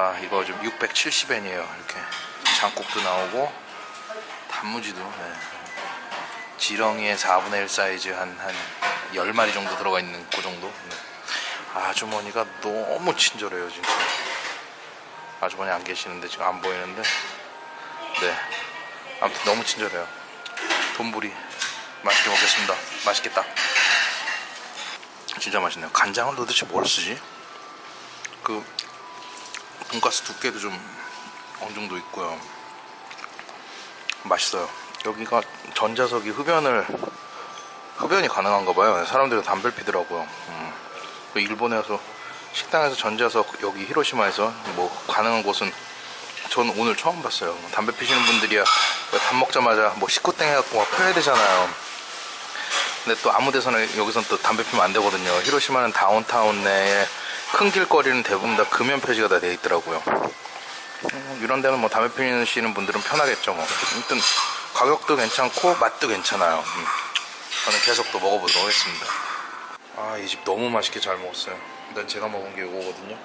아 이거 좀 670엔이에요. 이렇게 장국도 나오고 단무지도 네. 지렁이의 4분의 1 사이즈 한, 한 10마리 정도 들어가 있는 그 정도? 네. 아주머니가 너무 친절해요 진짜. 아주머니 안 계시는데 지금 안 보이는데. 네. 아무튼 너무 친절해요. 돈부리 맛있게 먹겠습니다. 맛있겠다. 진짜 맛있네요. 간장을 도대체 뭘 쓰지? 그 돈가스 두께도 좀 어느 정도 있고요. 맛있어요. 여기가 전자석이 흡연을 흡연이 가능한가 봐요. 사람들이 담배를 피더라고요. 음. 그 일본에 와서 식당에서 전자석 여기 히로시마에서 뭐 가능한 곳은 전 오늘 처음 봤어요. 담배 피시는 분들이야. 밥 먹자마자 뭐 식구땡 해갖고 막 펴야 되잖아요. 근데 또 아무 데서나 여기선 또 담배 피면 안 되거든요. 히로시마는 다운타운 내에 큰 길거리는 대부분 다 금연 표시가 다 돼 있더라고요. 음, 이런 데는 뭐 담배 피시는 분들은 편하겠죠 뭐. 아무튼 가격도 괜찮고 맛도 괜찮아요. 음. 저는 계속 또 먹어보도록 하겠습니다. 아 이 집 너무 맛있게 잘 먹었어요. 일단 제가 먹은 게 이거거든요.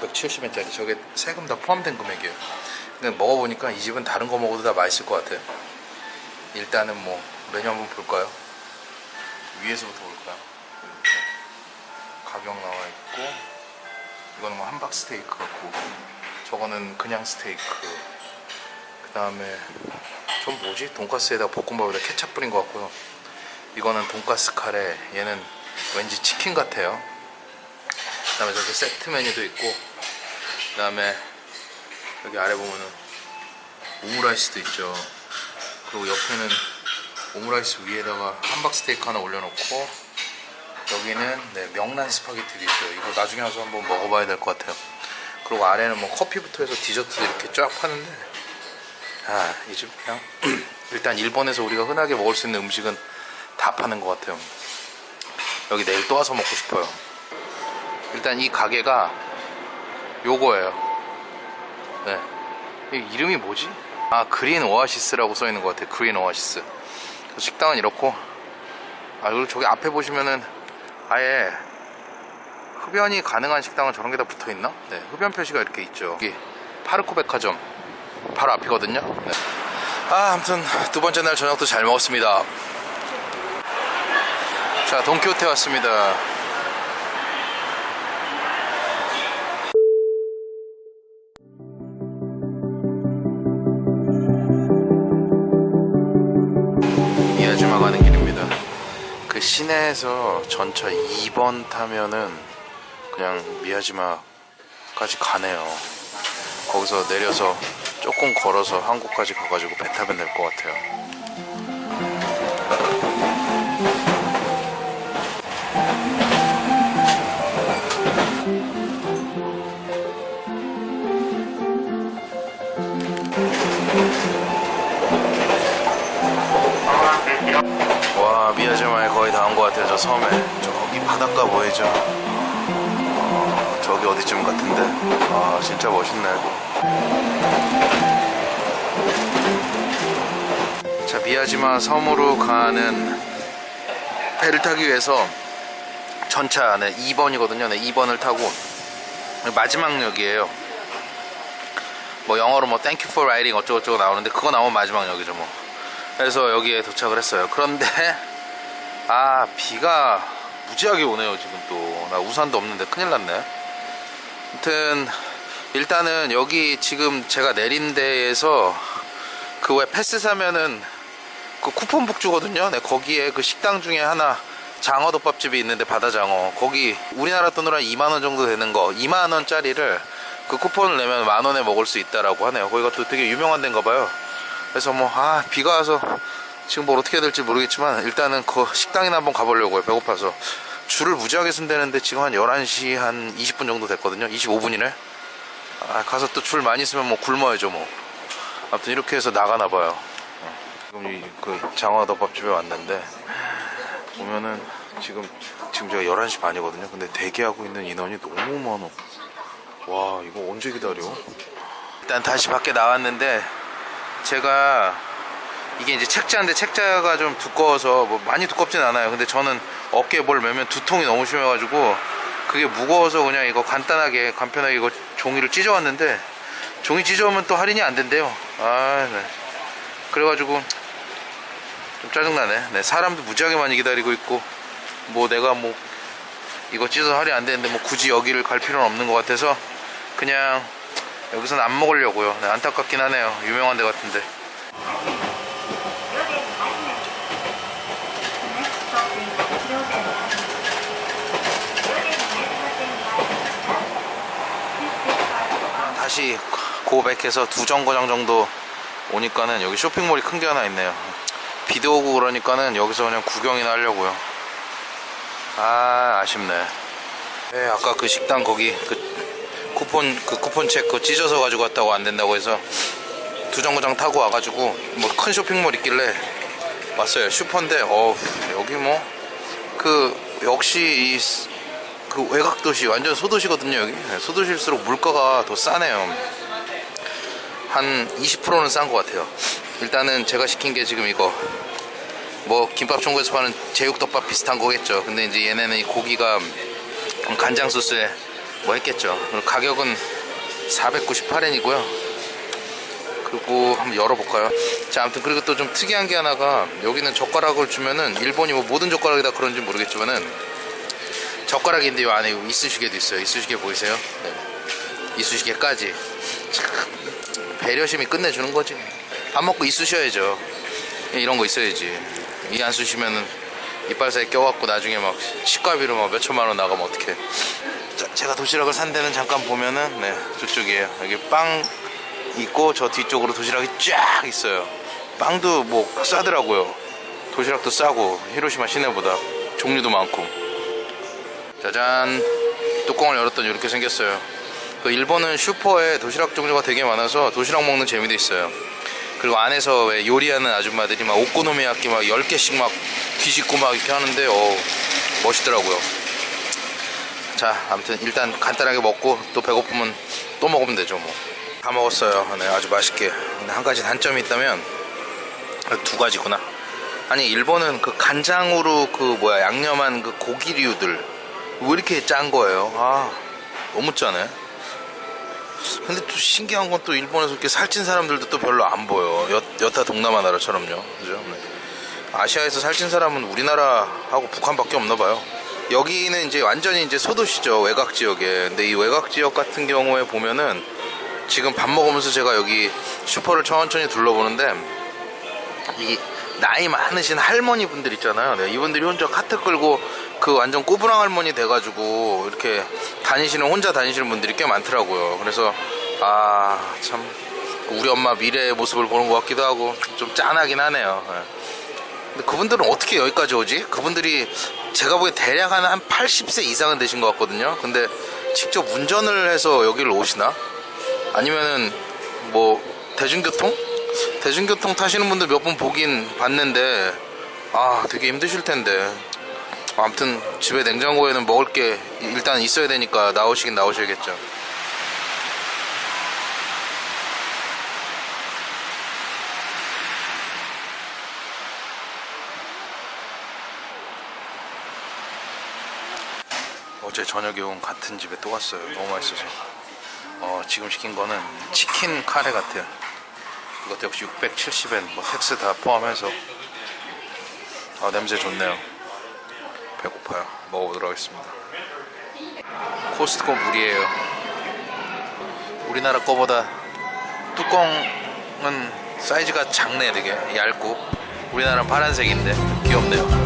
670엔짜리. 저게 세금 다 포함된 금액이에요. 근데 먹어보니까 이 집은 다른 거 먹어도 다 맛있을 것 같아요. 일단은 뭐 메뉴 한번 볼까요? 위에서부터 볼까요 가격 나와 있고 이거는 뭐 함박 스테이크 같고 저거는 그냥 스테이크. 그 다음에 좀 뭐지? 돈가스에다가 볶음밥에다 케찹 뿌린 것 같고요. 이거는 돈가스 카레. 얘는 왠지 치킨 같아요. 그 다음에 저기 세트 메뉴도 있고 그 다음에 여기 아래 보면은 오므라이스도 있죠. 그리고 옆에는 오므라이스 위에다가 함박 스테이크 하나 올려놓고 여기는 네, 명란 스파게티도 있어요. 이거 나중에 와서 한번 먹어봐야 될 것 같아요. 그리고 아래는 뭐 커피부터 해서 디저트도 이렇게 쫙 파는데 아 이 집 그냥 일단 일본에서 우리가 흔하게 먹을 수 있는 음식은 다 파는 것 같아요. 여기 내일 또 와서 먹고 싶어요. 일단 이 가게가 요거예요. 네. 이 이름이 뭐지? 아 그린 오아시스라고 써있는 것 같아요. 그린 오아시스. 식당은 이렇고 아 그리고 저기 앞에 보시면은 아예 흡연이 가능한 식당은 저런 게 다 붙어 있나? 네 흡연 표시가 이렇게 있죠. 여기 파르코 백화점 바로 앞이거든요. 네. 아 아무튼 두 번째 날 저녁도 잘 먹었습니다. 자 돈키호테 왔습니다. 이아지마 가는 길입니다 그 시내에서 전차 2번 타면은 그냥 미야지마까지 가네요. 거기서 내려서 조금 걸어서 한국까지 가가지고 배 타면 될 것 같아요 섬에 저기 바닷가 보이죠? 어, 저기 어디쯤 같은데? 아 진짜 멋있네. 자 미야지마 섬으로 가는 배를 타기 위해서 전차 네 2번이거든요. 네 2번을 타고 마지막 역이에요. 뭐 영어로 뭐 thank you for riding 어쩌고저쩌고 나오는데 그거 나오면 마지막 역이죠 뭐. 그래서 여기에 도착을 했어요. 그런데 아 비가 무지하게 오네요 지금 또. 나 우산도 없는데 큰일 났네. 아무튼 일단은 여기 지금 제가 내린 데에서 그 왜 패스 사면은 그 쿠폰북 주거든요. 네, 거기에 그 식당 중에 하나 장어덮밥집이 있는데 바다장어. 거기 우리나라 돈으로 한 2만원 정도 되는 거. 2만원짜리를 그 쿠폰을 내면 만원에 먹을 수 있다라고 하네요. 거기가 또 되게 유명한 데인가 봐요. 그래서 뭐 아 비가 와서 지금 뭘 어떻게 될지 모르겠지만 일단은 그 식당이나 한번 가보려고요. 배고파서. 줄을 무지하게 쓴다는데 지금 한 11시 한 20분 정도 됐거든요. 25분이네. 아 가서 또 줄 많이 쓰면 뭐 굶어야죠 뭐. 아무튼 이렇게 해서 나가나 봐요. 지금 이 그 장어덮밥집에 왔는데 보면은 지금 지금 제가 11시 반이거든요. 근데 대기하고 있는 인원이 너무 많어 와 이거 언제 기다려? 일단 다시 밖에 나왔는데 제가 이게 이제 책자인데 책자가 좀 두꺼워서 뭐 많이 두껍진 않아요. 근데 저는 어깨에 뭘 매면 두통이 너무 심해가지고 그게 무거워서 그냥 이거 간단하게 간편하게 이거 종이를 찢어왔는데 종이 찢어오면 또 할인이 안 된대요. 아 네. 그래가지고 좀 짜증나네. 네, 사람도 무지하게 많이 기다리고 있고 뭐 내가 뭐 이거 찢어서 할인 안 되는데 뭐 굳이 여기를 갈 필요는 없는 것 같아서 그냥 여기서는 안 먹으려고요. 네, 안타깝긴 하네요. 유명한 데 같은데 다시 고백해서 두 정거장 정도 오니까는 여기 쇼핑몰이 큰 게 하나 있네요. 비도 오고 그러니까는 여기서 그냥 구경이나 하려고요. 아 아쉽네. 네 아까 그 식당 거기 그 쿠폰 그 쿠폰 책 그거 찢어서 가지고 왔다고 안 된다고 해서 두 정거장 타고 와가지고 뭐 큰 쇼핑몰 있길래 왔어요. 슈퍼인데 어 여기 뭐 그 역시 이 그 외곽 도시 완전 소도시거든요 여기. 네, 소도시일수록 물가가 더 싸네요. 한 20%는 싼 것 같아요. 일단은 제가 시킨 게 지금 이거. 뭐 김밥 천국에서 파는 제육덮밥 비슷한 거겠죠. 근데 이제 얘네는 이 고기가 간장 소스에 뭐 했겠죠. 가격은 498엔이고요. 그리고 한번 열어볼까요? 자 아무튼 그리고 또 좀 특이한 게 하나가 여기는 젓가락을 주면은 일본이 뭐 모든 젓가락이 다 그런지 모르겠지만은 젓가락인데 요. 안에 이쑤시개도 있어요. 이쑤시개 보이세요? 네. 이쑤시개까지. 참 배려심이 끝내주는 거지. 밥 먹고 이쑤셔야죠. 이런 거 있어야지. 이 안 쑤시면은 이빨 사이에 껴갖고 나중에 막 치과비로 막 몇천만 원 나가면 어떡해. 자, 제가 도시락을 산 데는 잠깐 보면은 네 저쪽이에요. 여기 빵 있고 저 뒤쪽으로 도시락이 쫙 있어요. 빵도 뭐 싸더라고요. 도시락도 싸고 히로시마 시내보다 종류도 많고 짜잔. 뚜껑을 열었더니 이렇게 생겼어요. 그 일본은 슈퍼에 도시락 종류가 되게 많아서 도시락 먹는 재미도 있어요. 그리고 안에서 왜 요리하는 아줌마들이 막 오코노미야끼 막 10개씩 막 뒤집고 막 이렇게 하는데 어 멋있더라고요. 자 아무튼 일단 간단하게 먹고 또 배고프면 또 먹으면 되죠 뭐. 다 먹었어요. 네 아주 맛있게. 근데 한 가지 단점이 있다면 아, 두 가지구나. 아니 일본은 그 간장으로 그 뭐야 양념한 그 고기류들 왜 이렇게 짠 거예요? 아 너무 짜네 근데 또 신기한 건 또 일본에서 이렇게 살찐 사람들도 또 별로 안 보여. 여, 여타 동남아 나라처럼요. 그죠? 네. 아시아에서 살찐 사람은 우리나라하고 북한밖에 없나 봐요. 여기는 이제 완전히 이제 소도시죠 외곽 지역에. 근데 이 외곽 지역 같은 경우에 보면은 지금 밥 먹으면서 제가 여기 슈퍼를 천천히 둘러보는데 이 나이 많으신 할머니 분들 있잖아요. 네, 이분들이 혼자 카트 끌고 그 완전 꼬부랑 할머니 돼가지고 이렇게 다니시는 혼자 다니시는 분들이 꽤 많더라고요 그래서 아 참 우리 엄마 미래의 모습을 보는 것 같기도 하고 좀 짠하긴 하네요 네. 근데 그분들은 어떻게 여기까지 오지? 그분들이 제가 보기엔 대략 한, 한 80세 이상은 되신 것 같거든요 근데 직접 운전을 해서 여기를 오시나? 아니면은 뭐 대중교통? 대중교통 타시는 분들 몇번 보긴 봤는데 아 되게 힘드실 텐데 아무튼 집에 냉장고에는 먹을 게 일단 있어야 되니까 나오시긴 나오셔야겠죠. 어제 저녁에 온 같은 집에 또 왔어요. 너무 맛있어서. 어, 지금 시킨 거는 치킨 카레 같아요. 이것도 역시 670엔 뭐 tax 다 포함해서. 아 냄새 좋네요 배고파요. 먹어보도록 하겠습니다. 코스트코 물이에요. 우리나라 거보다 뚜껑은 사이즈가 작네 되게. 얇고. 우리나라는 파란색인데 귀엽네요